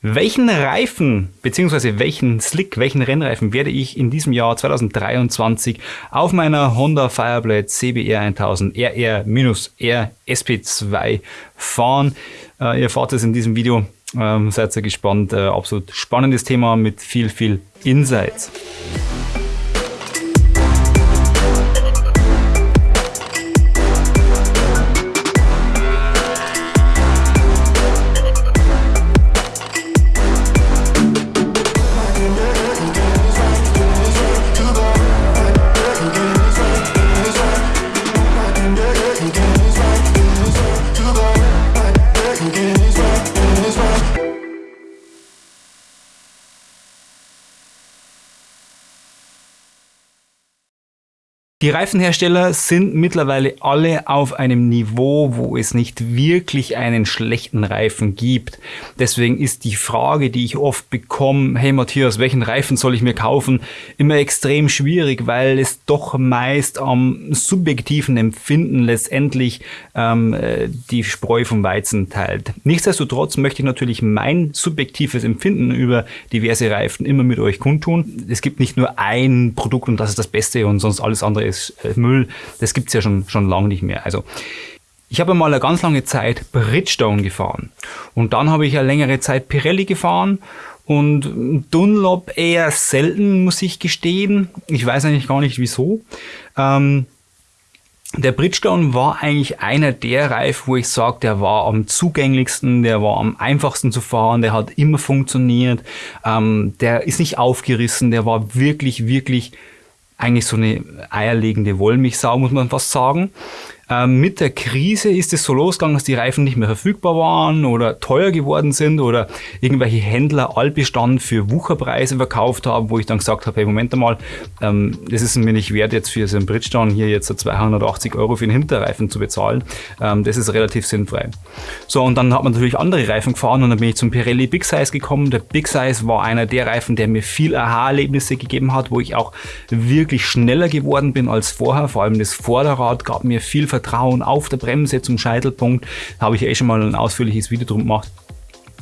Welchen Reifen bzw. welchen Slick, welchen Rennreifen werde ich in diesem Jahr 2023 auf meiner Honda Fireblade CBR 1000 RR-R SP2 fahren? Äh, ihr erfahrt es in diesem Video. Ähm, seid ihr gespannt. Äh, absolut spannendes Thema mit viel, viel Insights. Die Reifenhersteller sind mittlerweile alle auf einem Niveau, wo es nicht wirklich einen schlechten Reifen gibt. Deswegen ist die Frage, die ich oft bekomme, hey Matthias, welchen Reifen soll ich mir kaufen, immer extrem schwierig, weil es doch meist am subjektiven Empfinden letztendlich ähm, äh, die Spreu vom Weizen teilt. Nichtsdestotrotz möchte ich natürlich mein subjektives Empfinden über diverse Reifen immer mit euch kundtun. Es gibt nicht nur ein Produkt und das ist das Beste und sonst alles andere ist äh, Müll, das gibt es ja schon, schon lange nicht mehr. Also ich habe mal eine ganz lange Zeit Bridgestone gefahren und dann habe ich eine längere Zeit Pirelli gefahren und Dunlop eher selten, muss ich gestehen. Ich weiß eigentlich gar nicht wieso. Ähm, der Bridgestone war eigentlich einer der Reifen, wo ich sage, der war am zugänglichsten, der war am einfachsten zu fahren, der hat immer funktioniert, ähm, der ist nicht aufgerissen, der war wirklich, wirklich eigentlich so eine eierlegende Wollmilchsau, muss man fast sagen. Ähm, mit der Krise ist es so losgegangen, dass die Reifen nicht mehr verfügbar waren oder teuer geworden sind oder irgendwelche Händler Altbestand für Wucherpreise verkauft haben, wo ich dann gesagt habe, hey, Moment einmal, ähm, das ist mir nicht wert, jetzt für so einen Bridgestone hier jetzt 280 Euro für den Hinterreifen zu bezahlen. Ähm, das ist relativ sinnfrei. So, und dann hat man natürlich andere Reifen gefahren und dann bin ich zum Pirelli Big Size gekommen. Der Big Size war einer der Reifen, der mir viel Aha-Erlebnisse gegeben hat, wo ich auch wirklich schneller geworden bin als vorher. Vor allem das Vorderrad gab mir viel Vertrauen auf der Bremse zum Scheitelpunkt. Da habe ich eh schon mal ein ausführliches Video drum gemacht.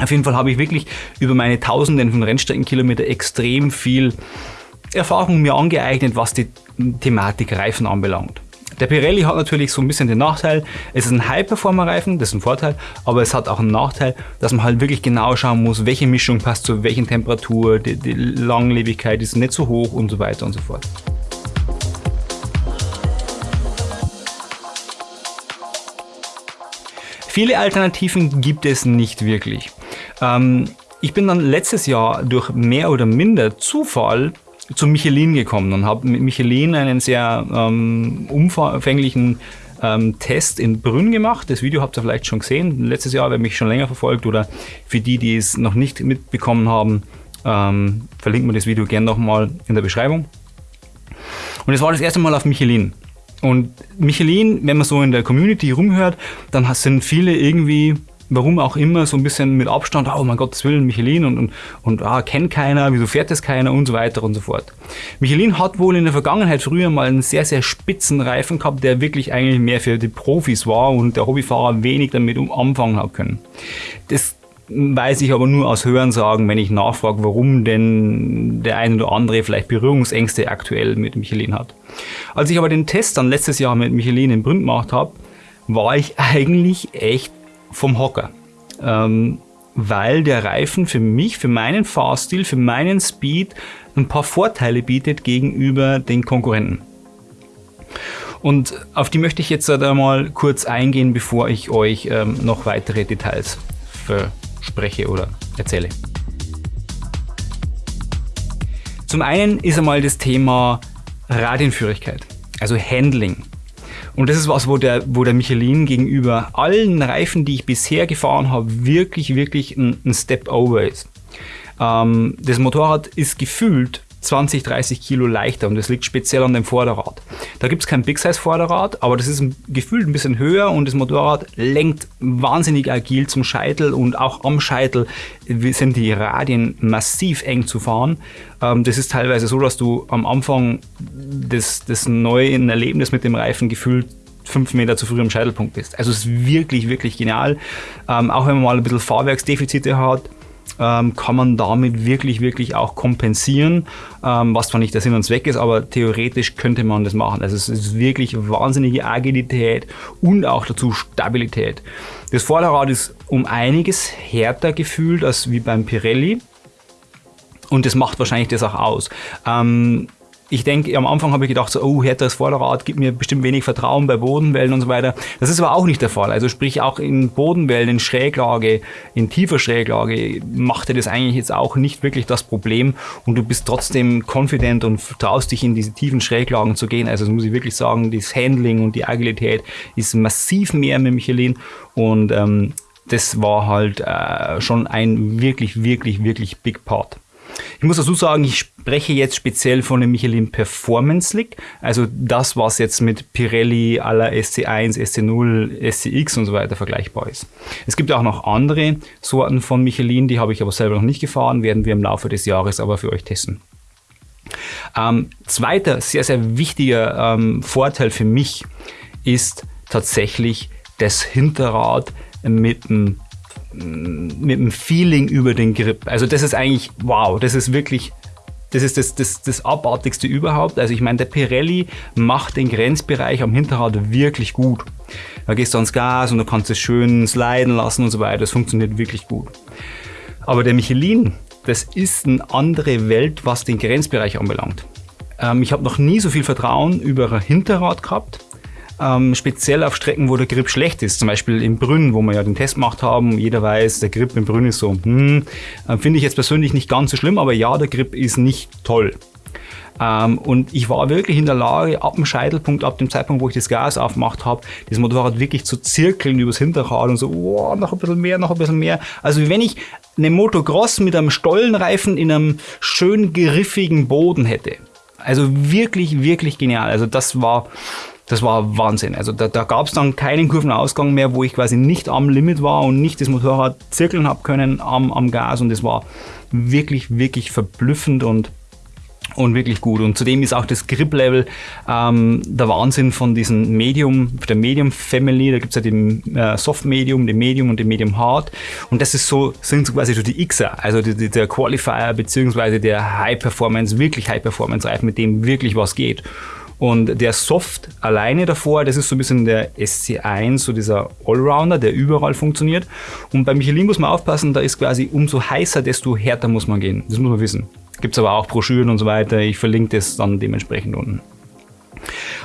Auf jeden Fall habe ich wirklich über meine Tausenden von Rennstreckenkilometer extrem viel Erfahrung mir angeeignet, was die Thematik Reifen anbelangt. Der Pirelli hat natürlich so ein bisschen den Nachteil, es ist ein High-Performer-Reifen, das ist ein Vorteil, aber es hat auch einen Nachteil, dass man halt wirklich genau schauen muss, welche Mischung passt zu welchen Temperatur, die, die Langlebigkeit ist nicht so hoch und so weiter und so fort. Viele Alternativen gibt es nicht wirklich. Ähm, ich bin dann letztes Jahr durch mehr oder minder Zufall zu Michelin gekommen und habe mit Michelin einen sehr ähm, umfänglichen ähm, Test in Brünn gemacht. Das Video habt ihr vielleicht schon gesehen. Letztes Jahr, wer mich schon länger verfolgt oder für die, die es noch nicht mitbekommen haben, ähm, verlinken wir das Video gerne nochmal in der Beschreibung. Und es war das erste Mal auf Michelin. Und Michelin, wenn man so in der Community rumhört, dann sind viele irgendwie, warum auch immer, so ein bisschen mit Abstand, oh mein Gott, das will Michelin und, und, und ah, kennt keiner, wieso fährt das keiner und so weiter und so fort. Michelin hat wohl in der Vergangenheit früher mal einen sehr, sehr spitzen Reifen gehabt, der wirklich eigentlich mehr für die Profis war und der Hobbyfahrer wenig damit anfangen hat können. Das weiß ich aber nur aus Hörensagen, wenn ich nachfrage, warum denn der eine oder andere vielleicht Berührungsängste aktuell mit Michelin hat. Als ich aber den Test dann letztes Jahr mit Michelin in Brünn gemacht habe, war ich eigentlich echt vom Hocker. Ähm, weil der Reifen für mich, für meinen Fahrstil, für meinen Speed ein paar Vorteile bietet gegenüber den Konkurrenten. Und auf die möchte ich jetzt einmal kurz eingehen, bevor ich euch ähm, noch weitere Details verspreche oder erzähle. Zum einen ist einmal das Thema Radienführigkeit, also Handling. Und das ist was, wo der, wo der Michelin gegenüber allen Reifen, die ich bisher gefahren habe, wirklich, wirklich ein, ein Step over ist. Ähm, das Motorrad ist gefühlt 20, 30 Kilo leichter und das liegt speziell an dem Vorderrad. Da gibt es kein Big Size Vorderrad, aber das ist gefühlt ein bisschen höher und das Motorrad lenkt wahnsinnig agil zum Scheitel und auch am Scheitel sind die Radien massiv eng zu fahren. Ähm, das ist teilweise so, dass du am Anfang des, des neuen Erlebnis mit dem Reifen gefühlt fünf Meter zu früh am Scheitelpunkt bist. Also es ist wirklich, wirklich genial. Ähm, auch wenn man mal ein bisschen Fahrwerksdefizite hat, ähm, kann man damit wirklich, wirklich auch kompensieren, ähm, was zwar nicht der Sinn und Zweck ist, aber theoretisch könnte man das machen. Also es ist wirklich wahnsinnige Agilität und auch dazu Stabilität. Das Vorderrad ist um einiges härter gefühlt als wie beim Pirelli. Und das macht wahrscheinlich das auch aus. Ähm, ich denke, am Anfang habe ich gedacht, so, oh, härteres Vorderrad gibt mir bestimmt wenig Vertrauen bei Bodenwellen und so weiter. Das ist aber auch nicht der Fall. Also sprich auch in Bodenwellen, in Schräglage, in tiefer Schräglage machte das eigentlich jetzt auch nicht wirklich das Problem und du bist trotzdem confident und traust dich in diese tiefen Schräglagen zu gehen. Also das muss ich wirklich sagen, das Handling und die Agilität ist massiv mehr mit Michelin und ähm, das war halt äh, schon ein wirklich, wirklich, wirklich big part. Ich muss dazu sagen, ich spreche jetzt speziell von dem Michelin Performance Slick, also das, was jetzt mit Pirelli aller SC1, SC0, SCX und so weiter vergleichbar ist. Es gibt auch noch andere Sorten von Michelin, die habe ich aber selber noch nicht gefahren, werden wir im Laufe des Jahres aber für euch testen. Ähm, zweiter sehr, sehr wichtiger ähm, Vorteil für mich ist tatsächlich das Hinterrad mit einem mit dem Feeling über den Grip. Also das ist eigentlich, wow, das ist wirklich, das ist das, das, das Abartigste überhaupt. Also ich meine, der Pirelli macht den Grenzbereich am Hinterrad wirklich gut. Da gehst du ans Gas und du kannst es schön sliden lassen und so weiter. Das funktioniert wirklich gut. Aber der Michelin, das ist eine andere Welt, was den Grenzbereich anbelangt. Ähm, ich habe noch nie so viel Vertrauen über ein Hinterrad gehabt ähm, speziell auf Strecken, wo der Grip schlecht ist. Zum Beispiel im Brünn, wo wir ja den Test gemacht haben. Jeder weiß, der Grip im Brünn ist so. Hm, äh, Finde ich jetzt persönlich nicht ganz so schlimm, aber ja, der Grip ist nicht toll. Ähm, und ich war wirklich in der Lage, ab dem Scheitelpunkt, ab dem Zeitpunkt, wo ich das Gas aufgemacht habe, das Motorrad wirklich zu zirkeln übers Hinterrad und so, oh, noch ein bisschen mehr, noch ein bisschen mehr. Also wenn ich eine Motocross mit einem Stollenreifen in einem schön griffigen Boden hätte. Also wirklich, wirklich genial. Also das war, das war Wahnsinn. Also da, da gab es dann keinen Kurvenausgang mehr, wo ich quasi nicht am Limit war und nicht das Motorrad zirkeln habe können am, am Gas und das war wirklich, wirklich verblüffend und und wirklich gut. Und zudem ist auch das Grip-Level ähm, der Wahnsinn von diesen Medium, der Medium-Family. Da gibt es ja den äh, Soft-Medium, den Medium und den Medium-Hard. Und das ist so, sind so quasi so die Xer, also die, die, der Qualifier beziehungsweise der High-Performance, wirklich High-Performance-Reifen, mit dem wirklich was geht. Und der Soft alleine davor, das ist so ein bisschen der SC1, so dieser Allrounder, der überall funktioniert. Und bei Michelin muss man aufpassen, da ist quasi umso heißer, desto härter muss man gehen. Das muss man wissen. Gibt es aber auch Broschüren und so weiter. Ich verlinke das dann dementsprechend unten.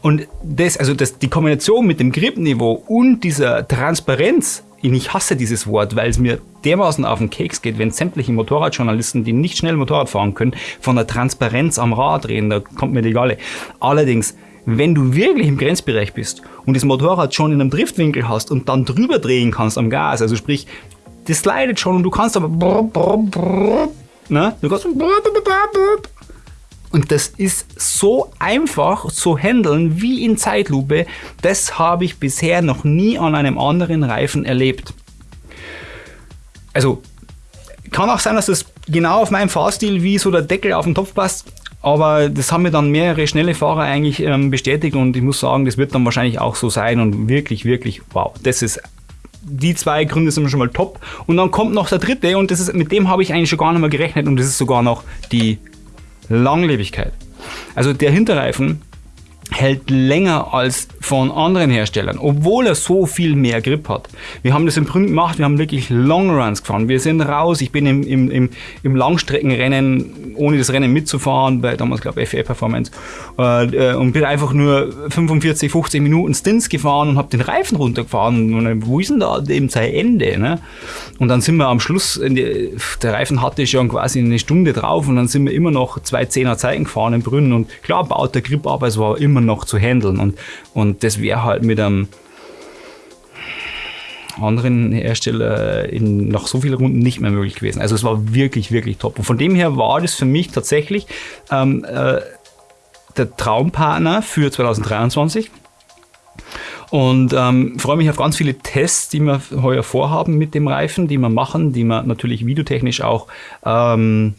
Und das, also das, die Kombination mit dem Gripniveau und dieser Transparenz ich hasse dieses Wort, weil es mir dermaßen auf den Keks geht, wenn sämtliche Motorradjournalisten, die nicht schnell Motorrad fahren können, von der Transparenz am Rad reden, da kommt mir die Galle. Allerdings, wenn du wirklich im Grenzbereich bist und das Motorrad schon in einem Driftwinkel hast und dann drüber drehen kannst am Gas, also sprich, das slidet schon und du kannst aber ne? du kannst und das ist so einfach zu handeln wie in Zeitlupe. Das habe ich bisher noch nie an einem anderen Reifen erlebt. Also kann auch sein, dass das genau auf meinem Fahrstil wie so der Deckel auf den Topf passt. Aber das haben mir dann mehrere schnelle Fahrer eigentlich ähm, bestätigt und ich muss sagen, das wird dann wahrscheinlich auch so sein und wirklich, wirklich, wow, das ist die zwei Gründe sind schon mal top. Und dann kommt noch der dritte und das ist, mit dem habe ich eigentlich schon gar nicht mehr gerechnet und das ist sogar noch die Langlebigkeit. Also der Hinterreifen hält länger als von anderen Herstellern, obwohl er so viel mehr Grip hat. Wir haben das im Prinzip gemacht, wir haben wirklich Longruns gefahren. Wir sind raus, ich bin im, im, im, im Langstreckenrennen, ohne das Rennen mitzufahren, bei damals glaube ich FA Performance, äh, äh, und bin einfach nur 45, 50 Minuten Stints gefahren und habe den Reifen runtergefahren. Und wo ist denn da eben sein Ende? Ne? Und dann sind wir am Schluss, die, der Reifen hatte schon quasi eine Stunde drauf und dann sind wir immer noch zwei Zehner Zeiten gefahren in Brünn und klar baut der Grip aber es war immer noch zu handeln und, und das wäre halt mit einem anderen Hersteller in nach so vielen Runden nicht mehr möglich gewesen. Also es war wirklich, wirklich top. Und von dem her war das für mich tatsächlich ähm, äh, der Traumpartner für 2023. Und ähm, freue mich auf ganz viele Tests, die wir heuer vorhaben mit dem Reifen, die wir machen, die wir natürlich videotechnisch auch ähm,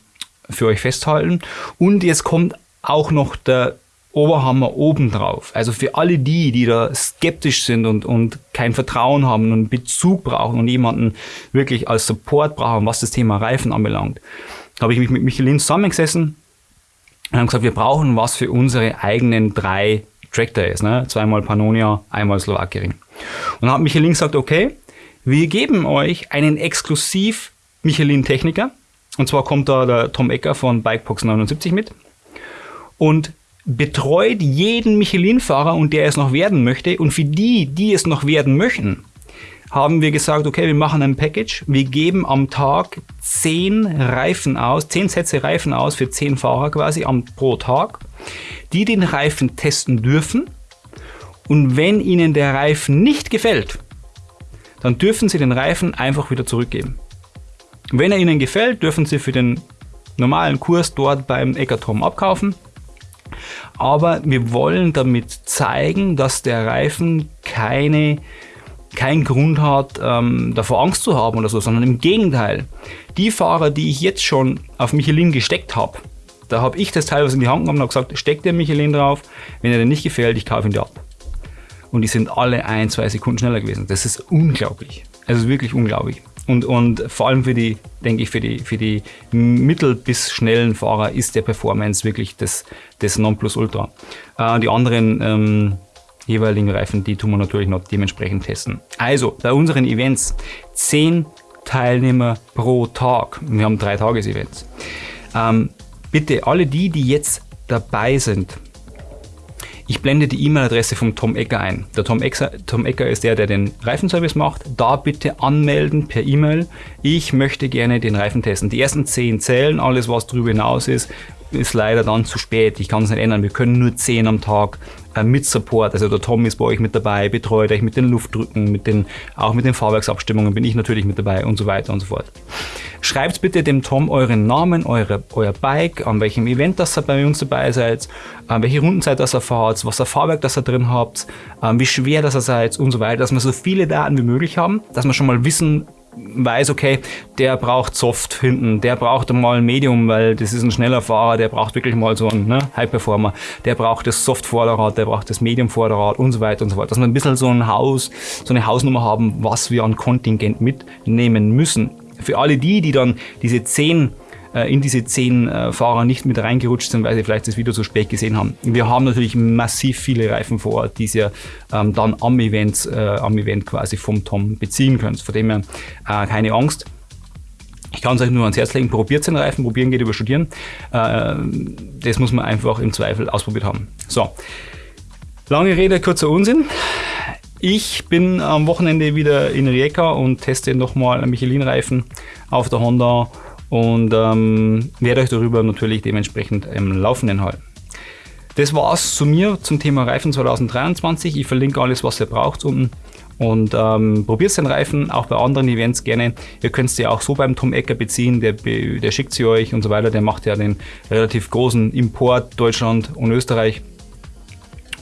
für euch festhalten. Und jetzt kommt auch noch der Oberhammer obendrauf. Also für alle die, die da skeptisch sind und, und kein Vertrauen haben und Bezug brauchen und jemanden wirklich als Support brauchen, was das Thema Reifen anbelangt, habe ich mich mit Michelin zusammengesessen und haben gesagt, wir brauchen was für unsere eigenen drei Track Days, ne? zweimal Pannonia, einmal Slowakiering. Und dann hat Michelin gesagt, okay, wir geben euch einen exklusiv Michelin-Techniker, und zwar kommt da der Tom Ecker von Bikebox 79 mit und betreut jeden Michelin-Fahrer und der es noch werden möchte. Und für die, die es noch werden möchten, haben wir gesagt, okay, wir machen ein Package. Wir geben am Tag zehn Reifen aus, zehn Sätze Reifen aus für zehn Fahrer quasi am, pro Tag, die den Reifen testen dürfen. Und wenn ihnen der Reifen nicht gefällt, dann dürfen sie den Reifen einfach wieder zurückgeben. Wenn er ihnen gefällt, dürfen sie für den normalen Kurs dort beim Eckertom abkaufen aber wir wollen damit zeigen, dass der Reifen keine keinen Grund hat, ähm, davor Angst zu haben oder so, sondern im Gegenteil. Die Fahrer, die ich jetzt schon auf Michelin gesteckt habe, da habe ich das teilweise in die Hand genommen und gesagt, steck der Michelin drauf, wenn er dir nicht gefällt, ich kaufe ihn dir ab. Und die sind alle ein, zwei Sekunden schneller gewesen. Das ist unglaublich. Es ist wirklich unglaublich. Und, und vor allem für die, denke ich, für die, für die mittel- bis schnellen Fahrer ist der Performance wirklich das, das Nonplusultra. Äh, die anderen ähm, jeweiligen Reifen, die tun wir natürlich noch dementsprechend testen. Also, bei unseren Events 10 Teilnehmer pro Tag. Wir haben drei Tages-Events. Ähm, bitte alle die, die jetzt dabei sind, ich blende die E-Mail-Adresse vom Tom Ecker ein. Der Tom Ecker, Tom Ecker ist der, der den Reifenservice macht. Da bitte anmelden per E-Mail. Ich möchte gerne den Reifen testen. Die ersten 10 zählen, alles was darüber hinaus ist, ist leider dann zu spät. Ich kann es nicht ändern. Wir können nur 10 am Tag äh, mit Support. Also der Tom ist bei euch mit dabei, betreut euch mit den Luftdrücken, mit den, auch mit den Fahrwerksabstimmungen bin ich natürlich mit dabei und so weiter und so fort. Schreibt bitte dem Tom euren Namen, eure, euer Bike, an welchem Event das ihr bei uns dabei seid, an welche Rundenzeit das ihr fahrt, was für Fahrwerk das ihr drin habt, wie schwer das ihr seid und so weiter, dass wir so viele Daten wie möglich haben, dass wir schon mal wissen, weiß, okay, der braucht Soft hinten, der braucht mal ein Medium, weil das ist ein schneller Fahrer, der braucht wirklich mal so einen ne, High Performer, der braucht das Soft Vorderrad, der braucht das Medium Vorderrad und so weiter und so fort. Dass wir ein bisschen so ein Haus, so eine Hausnummer haben, was wir an Kontingent mitnehmen müssen. Für alle die, die dann diese 10 äh, in diese zehn äh, Fahrer nicht mit reingerutscht sind, weil sie vielleicht das Video zu spät gesehen haben. Wir haben natürlich massiv viele Reifen vor Ort, die ihr ähm, dann am Event, äh, am Event quasi vom Tom beziehen könnt. Von dem her äh, keine Angst. Ich kann es euch nur ans Herz legen, probiert den Reifen, probieren geht über studieren. Äh, das muss man einfach im Zweifel ausprobiert haben. So, lange Rede, kurzer Unsinn. Ich bin am Wochenende wieder in Rijeka und teste nochmal einen Michelin-Reifen auf der Honda und ähm, werde euch darüber natürlich dementsprechend im Laufenden halten. Das war's zu mir zum Thema Reifen 2023. Ich verlinke alles, was ihr braucht unten. Und ähm, probiert den Reifen auch bei anderen Events gerne. Ihr könnt sie auch so beim Tom Ecker beziehen, der, der schickt sie euch und so weiter. Der macht ja den relativ großen Import Deutschland und Österreich.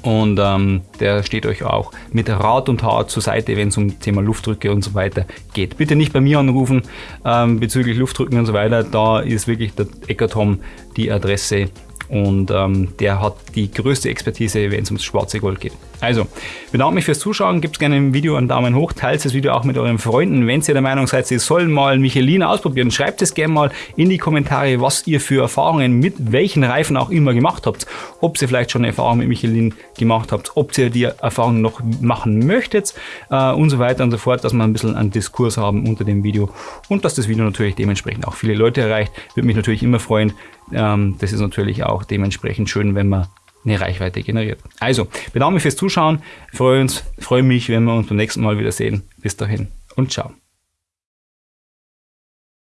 Und ähm, der steht euch auch mit Rat und Tat zur Seite, wenn es um Thema Luftdrücke und so weiter geht. Bitte nicht bei mir anrufen ähm, bezüglich Luftdrücken und so weiter. Da ist wirklich der Eckertom die Adresse und ähm, der hat die größte Expertise, wenn es ums schwarze Gold geht. Also, bedanke mich fürs Zuschauen, gebt gerne im Video einen Daumen hoch, teilt das Video auch mit euren Freunden. Wenn ihr der Meinung seid, sie sollen mal Michelin ausprobieren, schreibt es gerne mal in die Kommentare, was ihr für Erfahrungen mit welchen Reifen auch immer gemacht habt. Ob ihr vielleicht schon Erfahrungen mit Michelin gemacht habt, ob ihr die Erfahrungen noch machen möchtet äh, und so weiter und so fort, dass wir ein bisschen einen Diskurs haben unter dem Video und dass das Video natürlich dementsprechend auch viele Leute erreicht. Würde mich natürlich immer freuen, ähm, das ist natürlich auch dementsprechend schön, wenn man eine Reichweite generiert. Also, bedanke mich fürs Zuschauen, freue uns, freue mich, wenn wir uns beim nächsten Mal wieder sehen. Bis dahin und ciao.